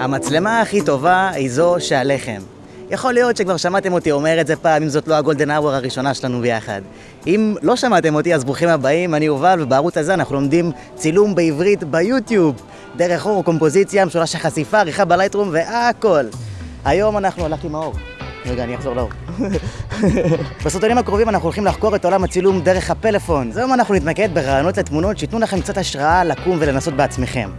המצלמה הכי טובה היא זו שעליכם. יכול להיות שכבר שמעתם אותי אומר את זה פעם, אם זאת לא הגולדן אאוור הראשונה שלנו ביחד. אם לא שמעתם אותי, אז ברוכים הבאים, אני יובל, ובערוץ הזה אנחנו לומדים צילום בעברית ביוטיוב. דרך אור, קומפוזיציה, משולש החשיפה, עריכה בלייטרום והכל. היום אנחנו הלכתי עם האור. רגע, אני אחזור לאור. בסרטונים הקרובים אנחנו הולכים לחקור את עולם הצילום דרך הפלאפון. אז היום אנחנו נתמקד ברעיונות לתמונות שייתנו לכם קצת השראה לקום ולנסות בעצמכם.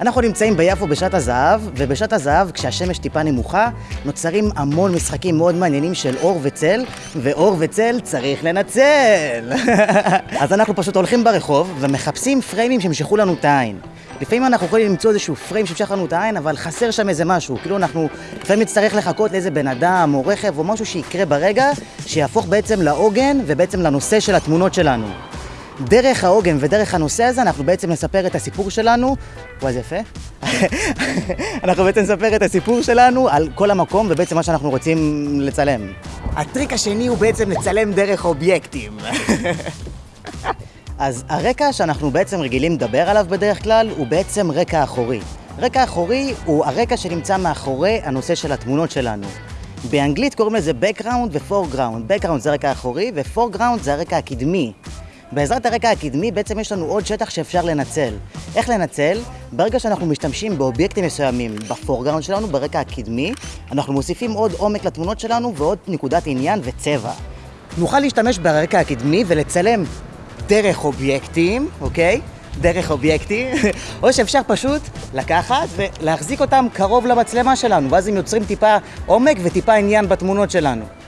אנחנו נמצאים ביפו בשעת הזהב, ובשעת הזהב, כשהשמש טיפה נמוכה, נוצרים המון משחקים מאוד מעניינים של אור וצל, ואור וצל צריך לנצל. אז אנחנו פשוט הולכים ברחוב ומחפשים פריימים שימשכו לנו את העין. לפעמים אנחנו יכולים למצוא איזשהו פריים שימשך לנו את העין, אבל חסר שם איזה משהו. כאילו אנחנו לפעמים נצטרך לחכות לאיזה בן אדם או רכב או משהו שיקרה ברגע, שיהפוך בעצם לעוגן ובעצם לנושא של התמונות שלנו. דרך העוגן ודרך הנושא הזה אנחנו בעצם נספר את הסיפור שלנו, וואי זה יפה, אנחנו בעצם נספר את הסיפור שלנו על כל המקום ובעצם מה שאנחנו רוצים לצלם. הטריק השני הוא בעצם לצלם דרך אובייקטים. אז הרקע שאנחנו בעצם רגילים לדבר עליו בדרך כלל הוא בעצם רקע אחורי. רקע אחורי הוא הרקע שנמצא מאחורי הנושא של התמונות שלנו. באנגלית קוראים לזה background ו-foreground. background זה הרקע האחורי ו-foreground זה הרקע הקדמי. בעזרת הרקע הקדמי בעצם יש לנו עוד שטח שאפשר לנצל. איך לנצל? ברגע שאנחנו משתמשים באובייקטים מסוימים בפורגראונד שלנו, ברקע הקדמי, אנחנו מוסיפים עוד עומק לתמונות שלנו ועוד נקודת עניין וצבע. נוכל להשתמש ברקע הקדמי ולצלם דרך אובייקטים, אוקיי? דרך אובייקטים, או שאפשר פשוט לקחת ולהחזיק אותם קרוב למצלמה שלנו, ואז הם יוצרים טיפה עומק וטיפה עניין בתמונות שלנו.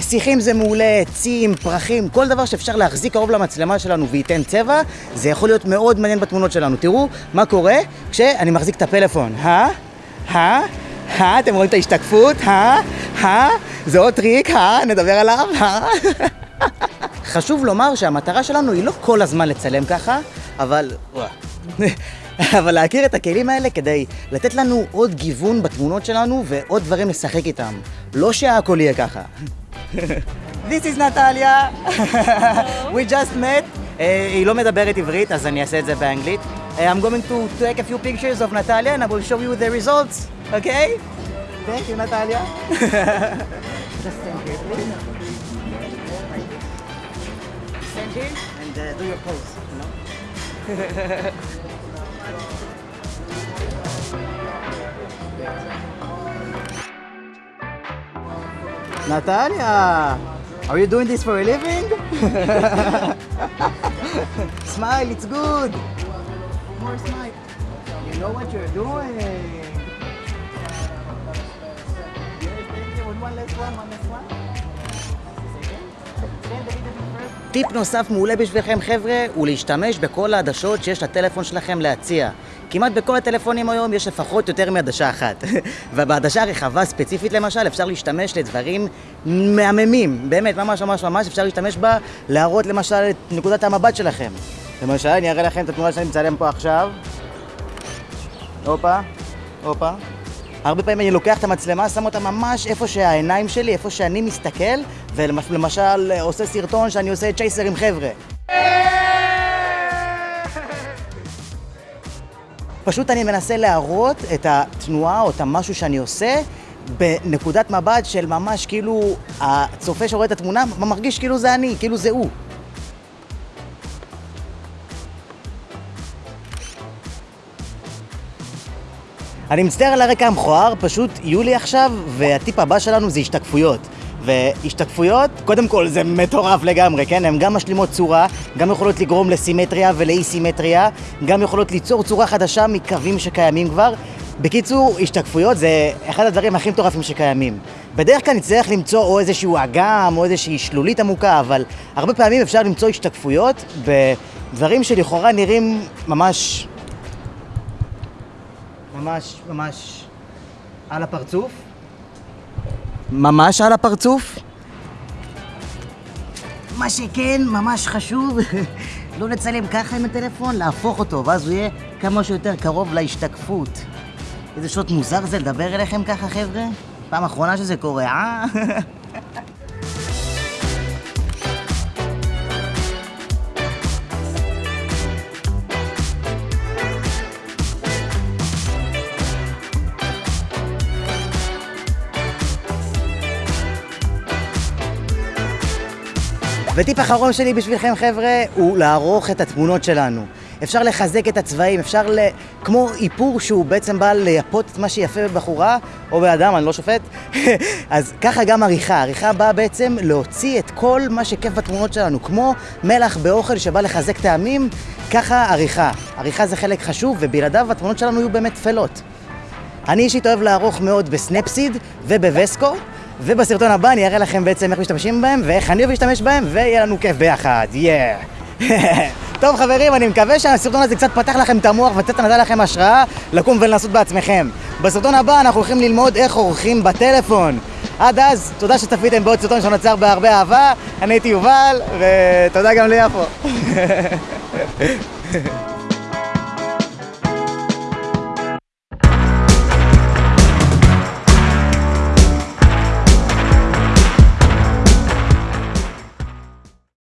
שיחים זה מעולה, עצים, פרחים, כל דבר שאפשר להחזיק קרוב למצלמה שלנו וייתן צבע, זה יכול להיות מאוד מעניין בתמונות שלנו. תראו מה קורה כשאני מחזיק את הפלאפון. הא? הא? הא? אתם רואים את ההשתקפות? הא? הא? זה עוד טריק, הא? נדבר עליו? הא? חשוב לומר שהמטרה שלנו היא לא כל הזמן לצלם ככה, אבל... אבל להכיר את הכלים האלה כדי לתת לנו עוד גיוון בתמונות שלנו ועוד דברים לשחק איתם. לא שהכל יהיה ככה. This is נטליה. We just met. Uh, היא לא מדברת עברית, אז אני אעשה את זה באנגלית. Uh, I'm going to take a few pictures of Natalia and I will show you the results, okay? Thank you, Natalia. just stand here, please. Stand here and uh, do your pose, you know? Natalia, are you doing this for a living? smile, it's good. More smile. You know what you're doing. טיפ נוסף מעולה בשבילכם חבר'ה, הוא להשתמש בכל העדשות שיש לטלפון שלכם להציע. כמעט בכל הטלפונים היום יש לפחות יותר מעדשה אחת. ובעדשה הרחבה ספציפית למשל, אפשר להשתמש לדברים מהממים. באמת, ממש ממש ממש אפשר להשתמש בה, להראות למשל את נקודת המבט שלכם. למשל, אני אראה לכם את התמונה שאני מצלם פה עכשיו. הופה, הופה. הרבה פעמים אני לוקח את המצלמה, שם אותה ממש איפה שהעיניים שלי, איפה שאני מסתכל, ולמשל עושה סרטון שאני עושה צ'ייסר עם חבר'ה. פשוט אני מנסה להראות את התנועה או את המשהו שאני עושה בנקודת מבט של ממש כאילו הצופה שרואה את התמונה מרגיש כאילו זה אני, כאילו זה הוא. אני מצטער על הרקע המכוער, פשוט יהיו לי עכשיו, והטיפ הבא שלנו זה השתקפויות. והשתקפויות, קודם כל זה מטורף לגמרי, כן? הן גם משלימות צורה, גם יכולות לגרום לסימטריה ולאי סימטריה, גם יכולות ליצור צורה חדשה מקווים שקיימים כבר. בקיצור, השתקפויות זה אחד הדברים הכי מטורפים שקיימים. בדרך כלל נצטרך למצוא או איזשהו אגם או איזושהי שלולית עמוקה, אבל הרבה פעמים אפשר למצוא השתקפויות בדברים שלכאורה נראים ממש... ממש, ממש על הפרצוף. ממש על הפרצוף. מה שכן, ממש חשוב, לא לצלם ככה עם הטלפון, להפוך אותו, ואז הוא יהיה כמה שיותר קרוב להשתקפות. איזה שעות מוזר זה לדבר אליכם ככה, חבר'ה? פעם אחרונה שזה קורה, אה? וטיפ אחרון שלי בשבילכם חבר'ה, הוא לערוך את התמונות שלנו. אפשר לחזק את הצבעים, אפשר ל... כמו איפור שהוא בעצם בא לייפות את מה שיפה בבחורה, או באדם, אני לא שופט. אז ככה גם עריכה. עריכה באה בעצם להוציא את כל מה שכיף בתמונות שלנו. כמו מלח באוכל שבא לחזק טעמים, ככה עריכה. עריכה זה חלק חשוב, ובלעדיו התמונות שלנו יהיו באמת טפלות. אני אישית אוהב לערוך מאוד בסנפסיד ובווסקו, ובסרטון הבא אני אראה לכם בעצם איך משתמשים בהם ואיך אני אוהב להשתמש בהם, ויהיה לנו כיף ביחד, יאה. Yeah. טוב חברים, אני מקווה שהסרטון הזה קצת פתח לכם את המוח וקצת נתן לכם השראה לקום ולנסות בעצמכם. בסרטון הבא אנחנו הולכים ללמוד איך עורכים בטלפון. עד אז, תודה שצפיתם בעוד סרטון שנוצר בהרבה אהבה, אני הייתי יובל, ותודה גם ליפו.